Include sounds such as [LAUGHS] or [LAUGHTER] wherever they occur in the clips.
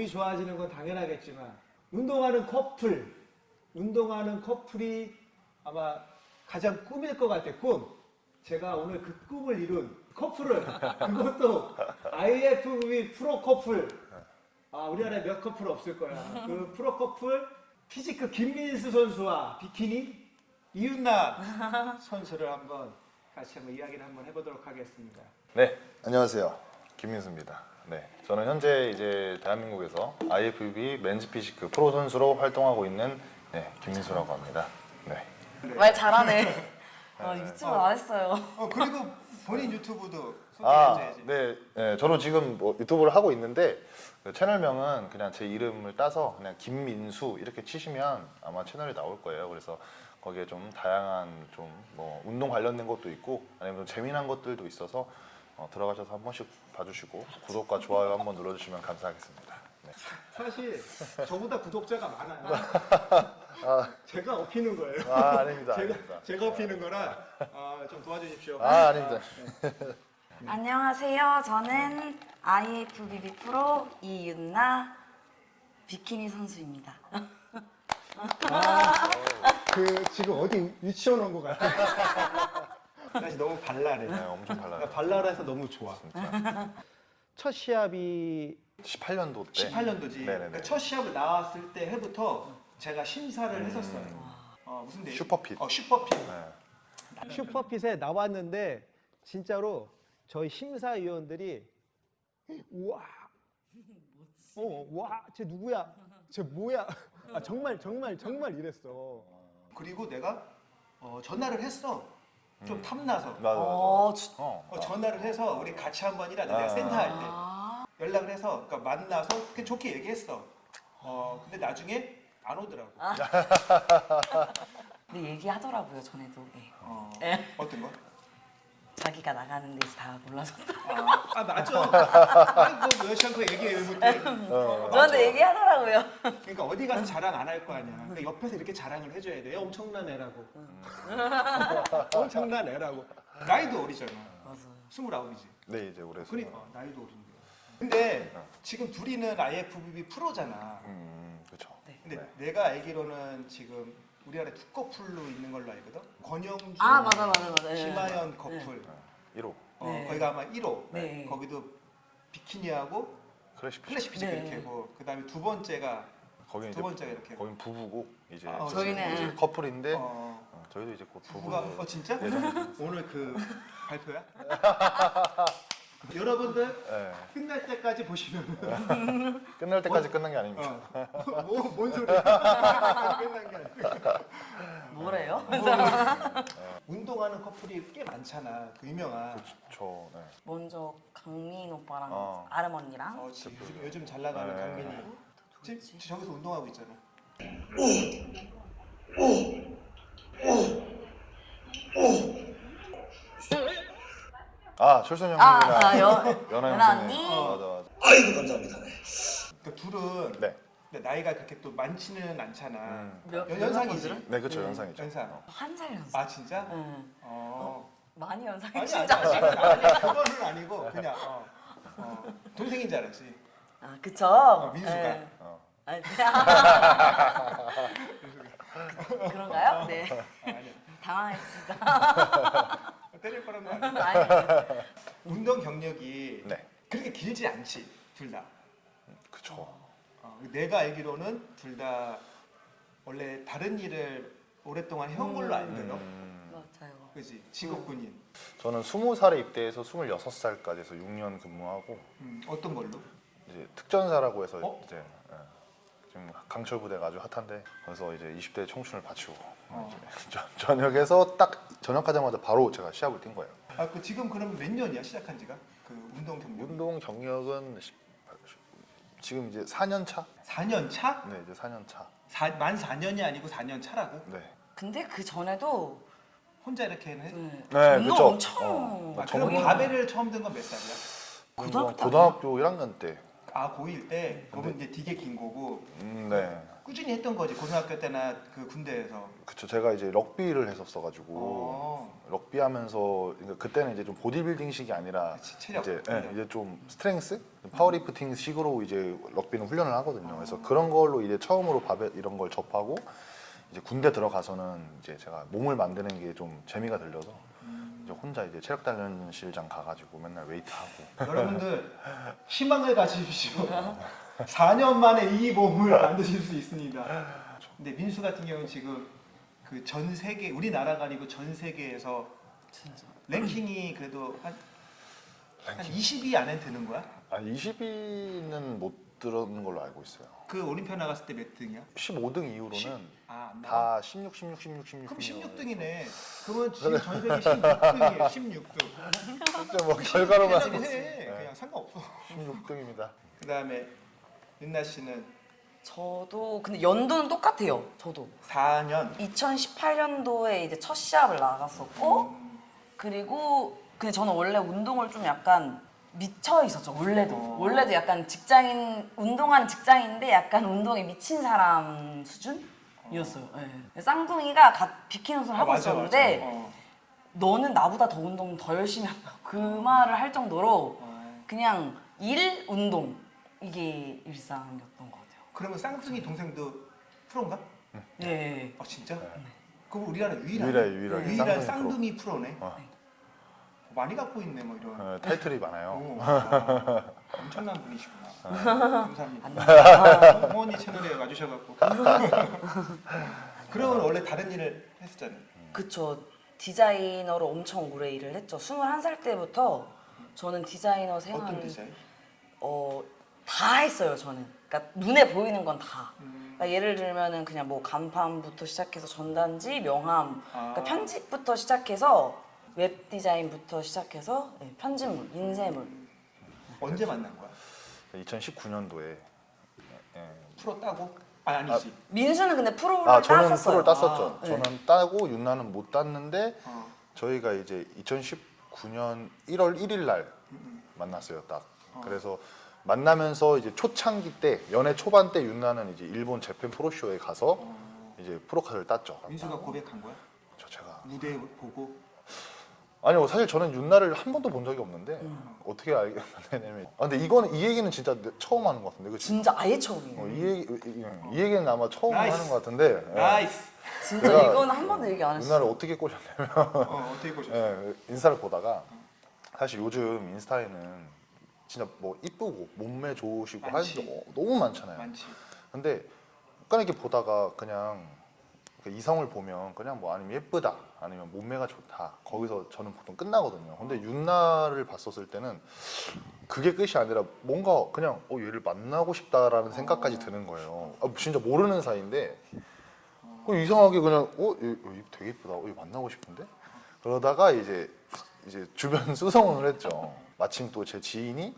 몸이 좋아지는 건 당연하겠지만 운동하는 커플, 운동하는 커플이 아마 가장 꿈일 것 같아 꿈. 제가 오늘 그 꿈을 이룬 커플을 [LAUGHS] 그것도 IFBB 프로 커플. 아 우리나라에 몇 커플 없을 거야. 그 프로 커플 physique 김민수 선수와 비키니 이윤나 [LAUGHS] 선수를 한번 같이 한번 이야기를 한번 해보도록 하겠습니다. 네, 안녕하세요. 김민수입니다. 네, 저는 현재 이제 대한민국에서 IFBB 맨즈 피지크 프로 선수로 활동하고 있는 네, 김민수라고 합니다. 네. 말 잘하네. 아, 유튜브 안 했어요. 어 그리고 본인 유튜브도 아, 소개해줘야지. 네, 네, 저도 지금 뭐 유튜브를 하고 있는데 그 채널명은 그냥 제 이름을 따서 그냥 김민수 이렇게 치시면 아마 채널이 나올 거예요. 그래서 거기에 좀 다양한 좀 뭐 운동 관련된 것도 있고 아니면 좀 재미난 것들도 있어서 어, 들어가셔서 한 번씩 봐주시고 구독과 좋아요 한번 눌러주시면 감사하겠습니다. 네. 사실 저보다 구독자가 많아요. [LAUGHS] 아, 제가 업히는 거예요. 아 아닙니다. 제가 아닙니다. 제가 업히는 거라 아, 좀 도와주십시오. 아 아닙니다. 안녕하세요. 저는 IFBB 프로 이윤나 비키니 선수입니다. 그 지금 어디 유치원 온 것 같아. [LAUGHS] 사실 너무 발랄해. 네, 엄청 나 발랄해요. 발랄해서 너무 좋아. 진짜. 첫 시합이 18년도 때. 18년도지. 네네네. 그러니까 첫 시합을 나왔을 때 해부터 제가 심사를 했었어요. 어, 무슨 대? 슈퍼핏. 어 슈퍼핏. 네. 슈퍼핏에 나왔는데 진짜로 저희 심사위원들이 우와 어, 와, 쟤 누구야? 쟤 뭐야? 아, 정말 정말 정말 이랬어. 그리고 내가 어, 전화를 했어. 좀 탐나서. 맞아 맞아. 어, 주- 어, 어, 전화를 해서 우리 같이 한번 일하자. 아. 내가 센터 할 때. 아, 연락을 해서 그러니까 만나서 그렇게 좋게 얘기했어. 어, 근데 나중에 안 오더라고. [LAUGHS] 근데 얘기하더라고요 전에도. 네. 어, 네. 어떤 거? 자기가 나가는 데서 다 몰라줬다. 아, 아 맞아. 아니 뭐 여시한테 얘기해 못해. 어, 맞아. 저한테 얘기하더라고요. 그러니까 어디 가서 자랑 안 할 거 아니야. 그러니까 옆에서 이렇게 자랑을 해줘야 돼. 엄청난 애라고. [LAUGHS] 엄청난 애라고. 나이도 어리잖아. 맞아요. 스물아홉이지. 네 이제 올해 그러니까 어, 나이도 어린데. 근데 지금 둘이는 IFBB 프로잖아. 음 그렇죠. 네. 근데 내가 알기로는 지금 우리나라에 두 커플로 있는 걸로 알거든. 권영주, 아 맞아 맞아 맞아. 네. 김하연 커플. 1호 어, 네. 거기가 아마 1호. 네. 거기도 비키니하고 classic physique. Classic physique가 네. 이렇게 하고 그다음에 두 번째가 거기는 두 이제 번째가 이렇게. 거긴 부부고 이제 아, 저희는- 이제 커플인데 어, 어, 저희도 이제 곧 부부. 부부가 어 진짜? 오늘 그 발표야? [LAUGHS] 여러분들 네. 끝날 때까지 보시면 [LAUGHS] 끝날 때까지 끝난 게 아닙니다. 어. 뭐, 뭔 소리야? [LAUGHS] 끝난 게 아니고 뭐래요? 운동하는 커플이 꽤 많잖아 그 유명한 저 네. 먼저 강민 오빠랑 어. 아름 언니랑 어, 지- 요즘, 요즘 잘 나가는 네. 강민이 지금 지- 저기서 운동하고 있잖아 아 철선 아, 형님이랑 아, 여- 연하 연하 형님. 언니. 맞아 맞아. 아이고 감사합니다. 네. 그 둘은 네. 근데 나이가 그렇게 또 많지는 않잖아 음. 몇, 연- 몇 연상이지? 네 그렇죠 연상이죠. 연상 한살 연상. 아 진짜? 네. 어 많이 연상이 아니 아니 진짜. 아니 아니 그거는 아니고 그냥 어, 어, 동생인 줄 알았지 아 그쵸. 민수가. 네. 어. 아니, [LAUGHS] [LAUGHS] 그런가요? 네. 아, 아니 당황했습니다. [LAUGHS] 때릴 뻔한 거 아니야 아니, 운동 경력이 네. 그렇게 길지 않지 둘 다. 그쵸. 어, 내가 알기로는 둘 다 원래 다른 일을 오랫동안 해온 걸로 알거든. 음, 맞아요. 그지 직업군인. 저는 20살에 입대해서 26살까지 해서 6년 근무하고 음, 어떤 걸로? 이제 특전사라고 해서 어? 이제 예, 지금 강철 부대가 아주 핫한데 거기서 이제 20대 청춘을 바치고 어. 이제 [LAUGHS] 저- 전역에서 딱 전역하자마자 바로 제가 시합을 뛴 거예요. 아, 그 지금 그럼 몇 년이야 시작한 지가? 그 운동 경력. 운동 경력은 10 지금 이제 4년 차? 4년 차? 네, 이제 4년 차. 사, 만 4년이 아니고 4년 차라고? 네. 근데 그 전에도 혼자 이렇게 해? 네. 네, 운동 그쵸. 엄청 어, 아, 전문- 그럼 바벨을 처음 든 건 몇 살이야? 고등학교 때 고등학교 1학년 때. 아 고1 때. 그러면 이제 되게 긴 거고. 음, 네. 꾸준히 했던 거지 고등학교 때나 그 군대에서. 그쵸 제가 이제 럭비를 했었어 가지고 어. 럭비 하면서 그러니까 그때는 이제 좀 보디빌딩식이 아니라 그치, 체력. 이제, 예. 이제 좀 strength powerlifting 식으로 이제 럭비는 훈련을 하거든요. 그래서 그런 걸로 이제 처음으로 바벨 이런 걸 접하고 이제 군대 들어가서는 이제 제가 몸을 만드는 게 좀 재미가 들려서 이제 혼자 이제 체력 단련실장 가가지고 맨날 웨이트 하고 여러분들 희망을 가지십시오. 4년 만에 이 몸을 만드실 수 있습니다. 근데 민수 같은 경우는 지금 그 전 세계 우리나라가 아니고 전 세계에서 진짜. 랭킹이 그래도 한, 한 20위 안에 드는 거야? 아 20위는 못 들었는 걸로 알고 있어요. 그 올림피아 나갔을 때 몇 등이야? 15등 이후로는 십- 아, 안 나와? 다 16, 16, 16, 16. 그럼 16등이네. 그러면 [LAUGHS] 지금 전 세계 16등이에요. 16등. 진짜 뭐 결과로만 해. 네. 그냥 상관없어. 16등입니다. 그다음에 윤나 씨는 저도 근데 연도는 똑같아요. 저도 4년 2018년도에 이제 첫 시합을 나갔었고 그리고 근데 저는 원래 운동을 좀 약간 미쳐 있었죠. 원래도 어. 원래도 약간 직장인 운동하는 직장인데 약간 운동에 미친 사람 수준이었어요. 네. 쌍둥이가 갓 비키는 손을 하고 아, 맞아, 있었는데 맞아. 어. 너는 나보다 더 운동 더 열심히 한다. 그 말을 할 정도로 어. 그냥 일 운동 이게 일상이었던 것 같아요. 그러면 쌍둥이 동생도 프로인가? 네. 아 진짜? 그럼 우리나라 유일한 유일하게 유일한 쌍둥이 쌍둥이 프로 네. 어. 많이 갖고 있네 뭐 이런. 어, 타이틀이 많아요. 오, 아, 엄청난 분이시구나. 감사합니다. 안 어머니 채널에 와주셔갖고. 그러면 원래 다른 일을 했었잖아요. 그쵸. 디자이너로 엄청 오래 일을 했죠. 21살 때부터 저는 디자이너 생활을 어떤 디자인? 어, 다 했어요, 저는. 그러니까 눈에 보이는 건 다. 음, 그러니까 예를 들면은 그냥 뭐 간판부터 시작해서 전단지, 명함, 아. 그러니까 편집부터 시작해서 웹 디자인부터 시작해서 네, 편집물, 인쇄물. 언제 만난 거야? 2019년도에 예. 프로 따고? 아 아니지. 민수는 근데 프로를 아 저는 땄었어요. 프로를 땄었죠. 아, 네. 저는 따고 윤나는 못 땄는데 어. 저희가 이제 2019년 1월 1일 날 음, 만났어요. 딱. 어. 그래서 만나면서 이제 초창기 때 연애 초반 때 윤나는 이제 일본 Japan pro show에 가서 어. 이제 pro card를 땄죠. 민수가 고백한 거야? 저 제가 무대 보고. 아니요 사실 저는 윤나를 한 번도 본 적이 없는데 음. 어떻게 알게 되냐면 아 근데 이거는 이 얘기는 진짜 처음 하는 것 같은데 그치? 진짜 아예 처음이에요. 어, 이, 얘기, 이, 이 얘기는 아마 처음 nice. 하는 것 같은데 예. Nice. 진짜 내가 이건 한 번도 얘기 안 했어요. 윤나를 어떻게 꼬셨냐면 어, 어떻게 보셨어? 예, 인스타를 보다가 사실 요즘 인스타에는 진짜 뭐 이쁘고 몸매 좋으시고 많지. 하는 게 너무 많잖아요. 많지. 근데 약간 이렇게 보다가 그냥 그 이성을 보면 그냥 뭐 아니면 예쁘다 아니면 몸매가 좋다 거기서 저는 보통 끝나거든요. 근데 윤나를 봤었을 때는 그게 끝이 아니라 뭔가 그냥 어 얘를 만나고 싶다라는 생각까지 드는 거예요. 아, 진짜 모르는 사이인데 어, 이상하게 그냥 어, 얘, 얘 되게 예쁘다. 어, 얘 만나고 싶은데? 그러다가 이제 이제 주변 [LAUGHS] 수성을 했죠. 마침 또 제 지인이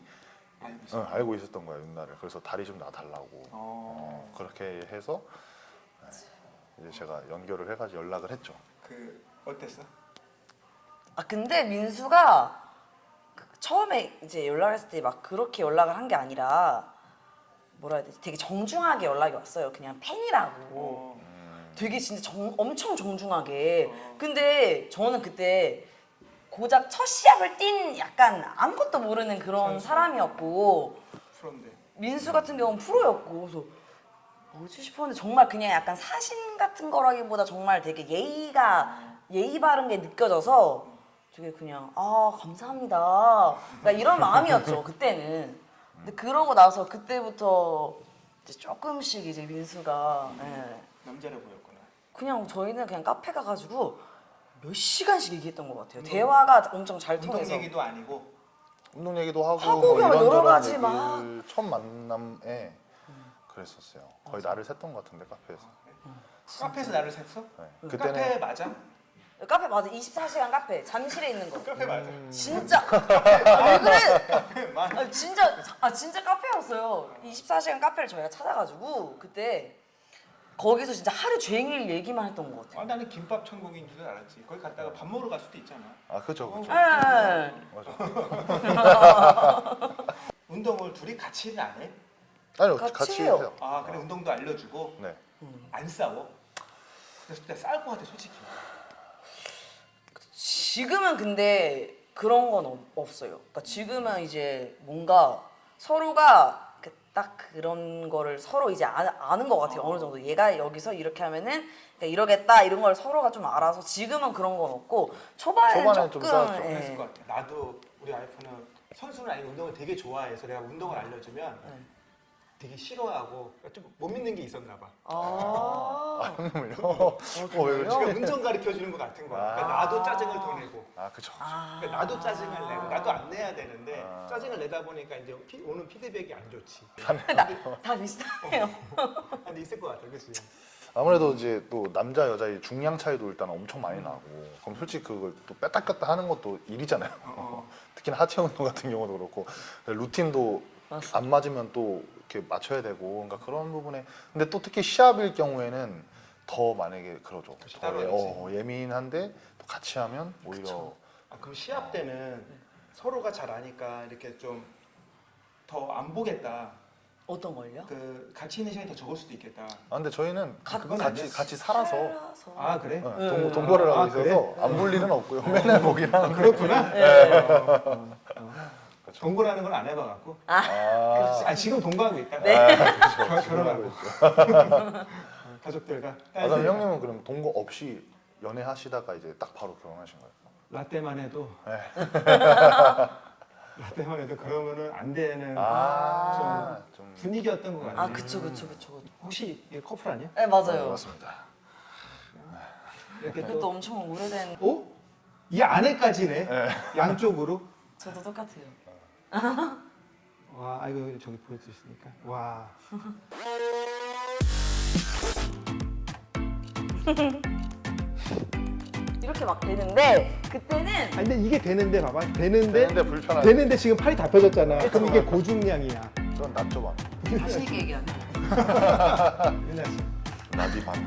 알고. 어, 알고 있었던 거야 윤나를. 그래서 다리 좀 놔달라고. 어. 어, 그렇게 해서 네, 이제 제가 연결을 해가지고 연락을 했죠. 그 어땠어? 아 근데 민수가 그 처음에 이제 연락을 했을 때 막 그렇게 연락을 한 게 아니라 뭐라 해야 되지? 되게 정중하게 연락이 왔어요. 그냥 팬이라고. 어. 되게 진짜 정, 엄청 정중하게. 어. 근데 저는 그때 고작 첫 시합을 뛴 약간 아무것도 모르는 그런 선수. 사람이었고 프로인데. 민수 같은 경우는 프로였고 그래서 뭐지 싶었는데 정말 그냥 약간 사신 같은 거라기보다 정말 되게 예의가 예의 바른 게 느껴져서 되게 그냥 아 감사합니다 그러니까 이런 마음이었죠 [LAUGHS] 그때는 근데 그러고 나서 그때부터 이제 조금씩 이제 민수가 예. 남자를 보였구나. 그냥 저희는 그냥 카페 가가지고 몇 시간씩 얘기했던 것 같아요 운동- 대화가 엄청 잘 운동 통해서 얘기도 아니고. 운동 얘기도 하고, 하고 뭐 그냥 여러 가지 막. 첫 만남에 그랬었어요. 거의 나를 샜던 것 같은데 카페에서. 카페에서 나를 샜어? 네. 음. 카페 그때는 맞아? 카페 맞아 24시간 카페 잠실에 있는 거 카페 맞아. 진짜 [LAUGHS] 아, 왜 그래 카페 맞아. 아 진짜 아 진짜 카페였어요. 24시간 카페를 저희가 찾아가지고 그때 거기서 진짜 하루 종일 얘기만 했던 것 아, 같아요. 나는 김밥 천국인 줄 알았지. 거기 갔다가 밥 먹으러 갈 수도 있잖아. 아 그죠 그죠. 예. 맞아. [LAUGHS] [LAUGHS] 운동을 둘이 같이 안 해? 아니요 같이 같이 해요. 해요. 아 그래 운동도 알려주고. 네. 안 싸워? 그래서 그때 싸울 것 같아 솔직히. 지금은 근데 그런 건 없- 없어요. 그러니까 지금은 이제 뭔가 서로가 그딱 그런 거를 서로 이제 아, 는 것 같아요. 어 느 정도 얘가 여기서 이렇게 하면은 그러니까 이러겠다 이런 걸 서로가 좀 알아서 지금은 그런 건 없고 초반에는 초반엔 좀 조금. 예. 그랬을 것 같아. 나도 우리 와이프는 선수는 아니고 운동을 되게 좋아해서 내가 운동을 알려주면 네. 되게 싫어하고 좀 못 믿는 게 있었나 봐. 아, 형님을요? 어, 어, 왜? 그러니까 운전 가르쳐 주는 것 같은 거야. 그러니까 아. 나도 짜증을 더 내고. 아 그쵸. 아. 그러니까 나도 짜증을 내고 나도 안 내야 되는데 아. 짜증을 내다 보니까 이제 피- 오는 피드백이 안 좋지. 나, 다 비슷해요. 근데 있을 것 같아, 그렇지? 아무래도 이제 또 남자 여자의 중량 차이도 일단 엄청 많이 나고 그럼 솔직히 그걸 또 뺐다 꼈다 하는 것도 일이잖아요. 어. [LAUGHS] 특히나 하체 운동 같은 경우도 그렇고 루틴도 맞아. 안 맞으면 또 이렇게 맞춰야 되고 그러니까 그런 부분에 근데 또 특히 시합일 경우에는 더 만약에 그러죠. 더 예, 하지. 어, 예민한데 또 같이 하면 오히려 그쵸. 아, 그럼 시합 때는 서로가 잘 아니까 이렇게 좀 더 안 보겠다. 어떤 걸요? 그 같이 있는 시간이 더 적을 수도 있겠다. 아 근데 저희는 가- 그건 같이. 같이 살아서 살아서. 아 그래? 어, 네. 동, 동거를 하고 아, 있어서 그래? 안 볼 일은 없고요. [LAUGHS] 맨날 하는데. 그렇구나. 네. 어, 어, 어. 동거라는 걸 안 해봐갖고. 아, 아 지금 동거하고 있다. 네. 결- 결혼하고 [LAUGHS] 가족들과. 아, 그럼 형님은 그럼 동거 없이 연애하시다가 이제 딱 바로 결혼하신 거예요? 라떼만 해도 네. [LAUGHS] 라떼만 해도 그러면은 안 되는 아, 좀 분위기였던 것 같아. 아 그쵸 그쵸 그쵸. 그쵸. 혹시 이게 커플 아니야? 네 맞아요. 맞습니다. 이렇게 또 엄청 오래된. 어? 이 안에까지네. 양쪽으로. 저도 똑같아요. [LAUGHS] 와, 아이고 저기 보일 수 있으니까. 와. [LAUGHS] 이렇게 막 되는데 그때는 아 근데 이게 되는데 봐봐. 되는데 되는데 불편하죠. 되는데 지금 팔이 다 펴졌잖아. 그럼 이게 고중량이야. 그건 낫죠 반. 자신 있게 얘기하네. [LAUGHS] 윤아 씨. 나비 반.